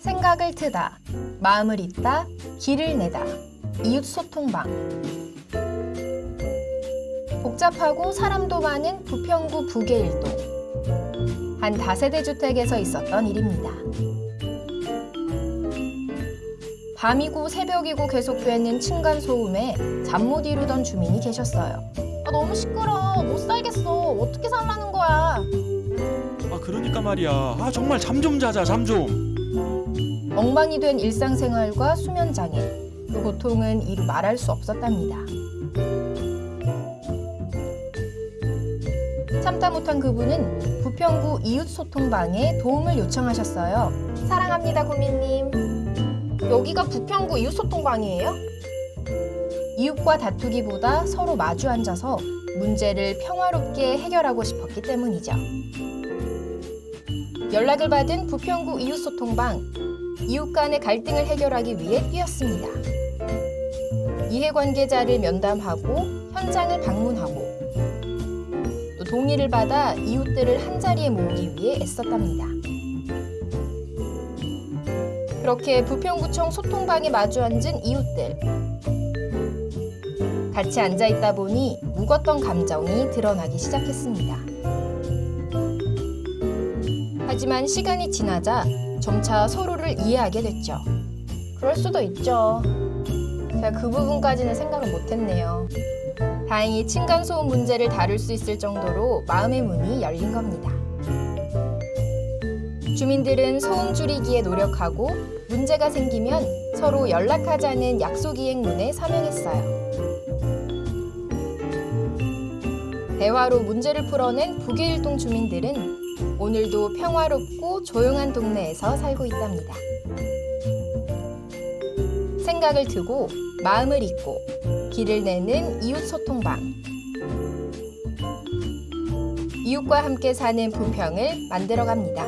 생각을 트다, 마음을 잇다, 길을 내다, 이웃 소통방. 복잡하고 사람도 많은 부평구 부계일동. 한 다세대 주택에서 있었던 일입니다. 밤이고 새벽이고 계속되는 층간 소음에 잠 못 이루던 주민이 계셨어요. 아, 너무 시끄러. 못 살겠어. 어떻게 살라는 거야? 아 그러니까 말이야. 아 정말 잠 좀 자자 잠 좀. 엉망이 된 일상생활과 수면 장애. 그 고통은 이루 말할 수 없었답니다. 참다 못한 그분은 부평구 이웃 소통방에 도움을 요청하셨어요. 사랑합니다, 구민님. 여기가 부평구 이웃 소통방이에요? 이웃과 다투기보다 서로 마주 앉아서 문제를 평화롭게 해결하고 싶었기 때문이죠. 연락을 받은 부평구 이웃 소통방 이웃 간의 갈등을 해결하기 위해 뛰었습니다. 이해관계자를 면담하고 현장을 방문하고 또 동의를 받아 이웃들을 한자리에 모으기 위해 애썼답니다. 그렇게 부평구청 소통방에 마주 앉은 이웃들. 같이 앉아 있다 보니 묵었던 감정이 드러나기 시작했습니다. 하지만 시간이 지나자 점차 서로를 이해하게 됐죠. 그럴 수도 있죠. 제가 그 부분까지는 생각을 못했네요. 다행히 층간소음 문제를 다룰 수 있을 정도로 마음의 문이 열린 겁니다. 주민들은 소음 줄이기에 노력하고 문제가 생기면 서로 연락하자는 약속 이행문에 서명했어요. 대화로 문제를 풀어낸 북일동 주민들은 오늘도 평화롭고 조용한 동네에서 살고 있답니다. 생각을 트고 마음을 잇고 길을 내는 이웃 소통방. 이웃과 함께 사는 부평을 만들어 갑니다.